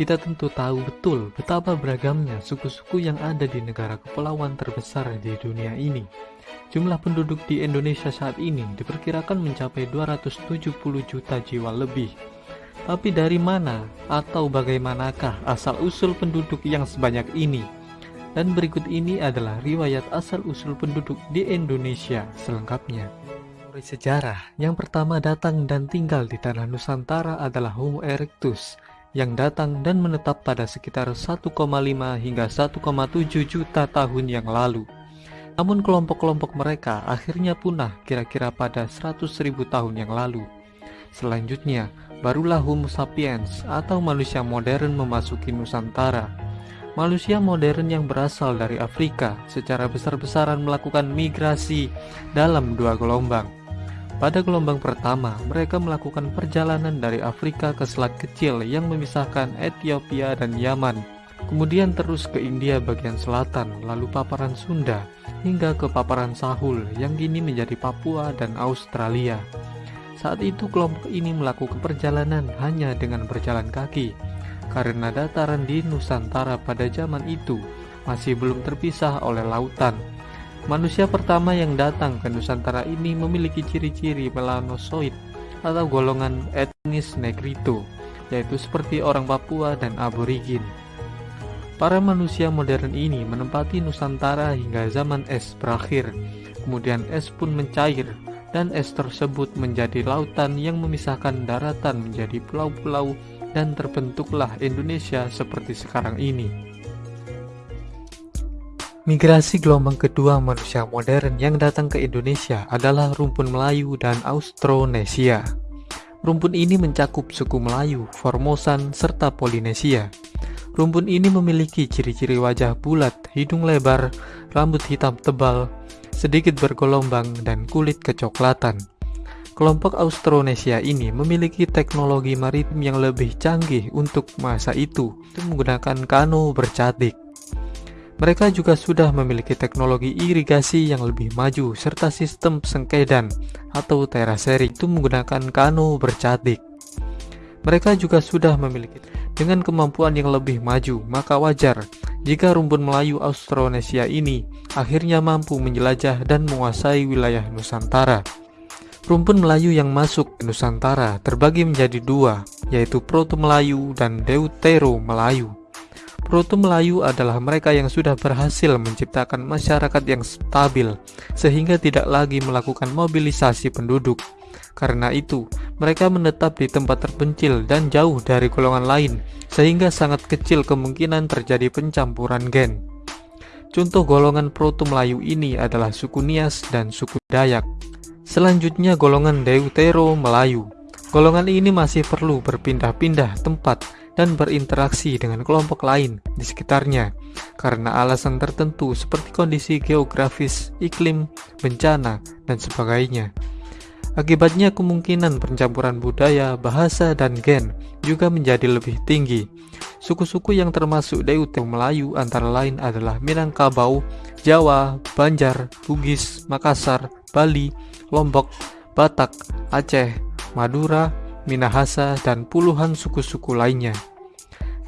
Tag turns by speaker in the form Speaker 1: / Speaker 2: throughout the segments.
Speaker 1: kita tentu tahu betul betapa beragamnya suku-suku yang ada di negara kepulauan terbesar di dunia ini. Jumlah penduduk di Indonesia saat ini diperkirakan mencapai 270 juta jiwa lebih. Tapi dari mana atau bagaimanakah asal-usul penduduk yang sebanyak ini? Dan berikut ini adalah riwayat asal-usul penduduk di Indonesia selengkapnya. Sejarah yang pertama datang dan tinggal di tanah Nusantara adalah Homo erectus yang datang dan menetap pada sekitar 1,5 hingga 1,7 juta tahun yang lalu. Namun kelompok-kelompok mereka akhirnya punah kira-kira pada 100 ribu tahun yang lalu. Selanjutnya, barulah Homo sapiens atau manusia modern memasuki Nusantara. Manusia modern yang berasal dari Afrika secara besar-besaran melakukan migrasi dalam dua gelombang. Pada gelombang pertama, mereka melakukan perjalanan dari Afrika ke Selat Kecil yang memisahkan Ethiopia dan Yaman, kemudian terus ke India bagian selatan, lalu paparan Sunda, hingga ke paparan Sahul yang kini menjadi Papua dan Australia. Saat itu kelompok ini melakukan perjalanan hanya dengan berjalan kaki, karena dataran di Nusantara pada zaman itu masih belum terpisah oleh lautan Manusia pertama yang datang ke Nusantara ini memiliki ciri-ciri melanosoid atau golongan etnis Negrito, yaitu seperti orang Papua dan aborigin. Para manusia modern ini menempati Nusantara hingga zaman es berakhir, kemudian es pun mencair dan es tersebut menjadi lautan yang memisahkan daratan menjadi pulau-pulau dan terbentuklah Indonesia seperti sekarang ini. Migrasi gelombang kedua manusia modern yang datang ke Indonesia adalah rumpun Melayu dan Austronesia. Rumpun ini mencakup suku Melayu, Formosan, serta Polinesia. Rumpun ini memiliki ciri-ciri wajah bulat, hidung lebar, rambut hitam tebal, sedikit bergelombang, dan kulit kecoklatan. Kelompok Austronesia ini memiliki teknologi maritim yang lebih canggih untuk masa itu, menggunakan kano bercatik. Mereka juga sudah memiliki teknologi irigasi yang lebih maju serta sistem sengkedan atau teraseri itu menggunakan kano bercatik. Mereka juga sudah memiliki dengan kemampuan yang lebih maju, maka wajar jika rumpun Melayu Austronesia ini akhirnya mampu menjelajah dan menguasai wilayah Nusantara. Rumpun Melayu yang masuk ke Nusantara terbagi menjadi dua, yaitu Proto Melayu dan Deutero Melayu. Proto Melayu adalah mereka yang sudah berhasil menciptakan masyarakat yang stabil, sehingga tidak lagi melakukan mobilisasi penduduk. Karena itu, mereka menetap di tempat terpencil dan jauh dari golongan lain, sehingga sangat kecil kemungkinan terjadi pencampuran gen. Contoh golongan Proto Melayu ini adalah suku Nias dan suku Dayak. Selanjutnya golongan Deutero Melayu. Golongan ini masih perlu berpindah-pindah tempat dan berinteraksi dengan kelompok lain di sekitarnya karena alasan tertentu seperti kondisi geografis, iklim, bencana, dan sebagainya. Akibatnya kemungkinan pencampuran budaya, bahasa, dan gen juga menjadi lebih tinggi. Suku-suku yang termasuk Deutero Melayu antara lain adalah Minangkabau, Jawa, Banjar, Bugis, Makassar, Bali, Lombok, Batak, Aceh, Madura, Minahasa, dan puluhan suku-suku lainnya.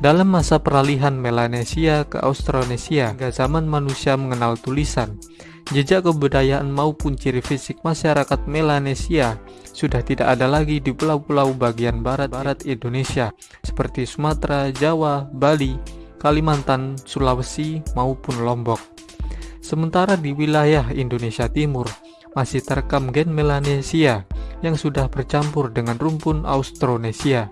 Speaker 1: Dalam masa peralihan Melanesia ke Austronesia hingga zaman manusia mengenal tulisan, jejak kebudayaan maupun ciri fisik masyarakat Melanesia sudah tidak ada lagi di pulau-pulau bagian barat-barat Indonesia seperti Sumatera, Jawa, Bali, Kalimantan, Sulawesi, maupun Lombok. Sementara di wilayah Indonesia Timur masih terekam gen Melanesia yang sudah bercampur dengan rumpun Austronesia.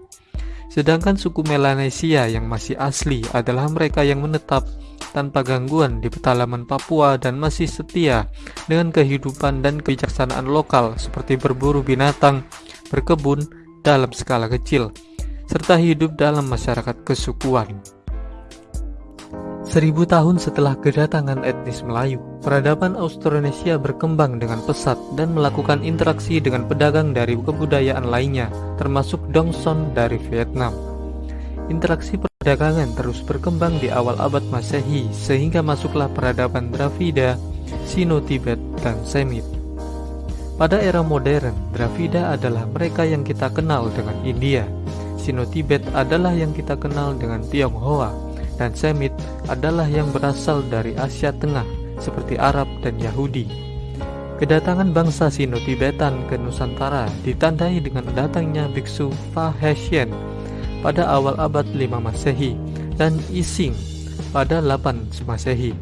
Speaker 1: Sedangkan suku Melanesia yang masih asli adalah mereka yang menetap tanpa gangguan di pedalaman Papua dan masih setia dengan kehidupan dan kebijaksanaan lokal seperti berburu binatang, berkebun dalam skala kecil, serta hidup dalam masyarakat kesukuan. Seribu tahun setelah kedatangan etnis Melayu, peradaban Austronesia berkembang dengan pesat dan melakukan interaksi dengan pedagang dari kebudayaan lainnya, termasuk Dongson dari Vietnam. Interaksi perdagangan terus berkembang di awal abad Masehi sehingga masuklah peradaban Dravida, Sino-Tibet, dan Semit. Pada era modern, Dravida adalah mereka yang kita kenal dengan India, Sino-Tibet adalah yang kita kenal dengan Tionghoa, dan Semit adalah yang berasal dari Asia Tengah, seperti Arab dan Yahudi. Kedatangan bangsa Sino-Tibetan ke Nusantara ditandai dengan datangnya biksu Fa Heshen pada awal abad 5 Masehi dan Ising pada 8 Masehi.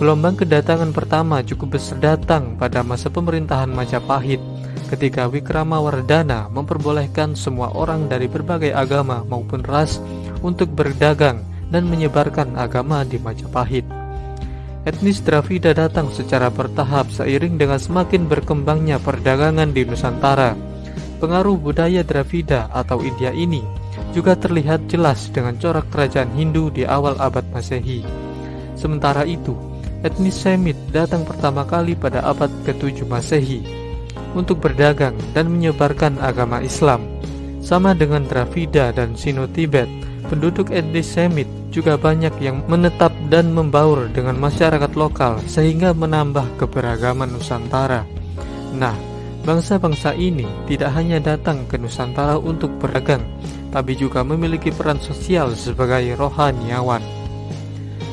Speaker 1: Gelombang kedatangan pertama cukup besar datang pada masa pemerintahan Majapahit ketika Wikramawardhana memperbolehkan semua orang dari berbagai agama maupun ras untuk berdagang dan menyebarkan agama di Majapahit. Etnis Dravida datang secara bertahap seiring dengan semakin berkembangnya perdagangan di Nusantara. Pengaruh budaya Dravida atau India ini juga terlihat jelas dengan corak kerajaan Hindu di awal abad Masehi. Sementara itu, etnis Semit datang pertama kali pada abad ke-7 Masehi untuk berdagang dan menyebarkan agama Islam. Sama dengan Dravida dan Sino-Tibet, penduduk etnis Semit juga banyak yang menetap dan membaur dengan masyarakat lokal sehingga menambah keberagaman Nusantara. Nah, bangsa-bangsa ini tidak hanya datang ke Nusantara untuk berdagang, tapi juga memiliki peran sosial sebagai rohaniawan.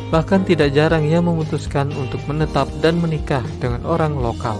Speaker 1: Bahkan tidak jarang ia memutuskan untuk menetap dan menikah dengan orang lokal.